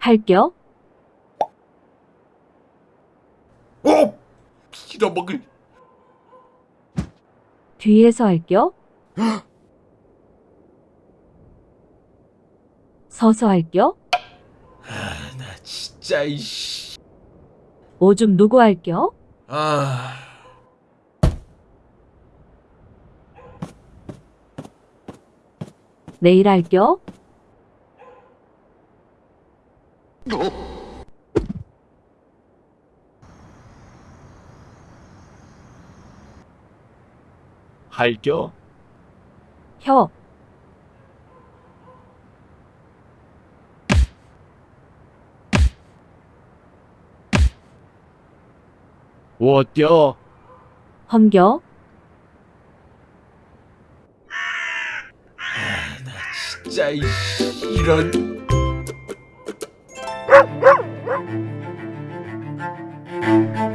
할겨? 어! 빌어먹을 뒤에서 할겨? 서서 할겨? 나 진짜 이씨 오줌 누구 할겨? 아 내일 할겨? 할겨? 혀, 워텨? 험겨? 진짜 이씨 Thank you.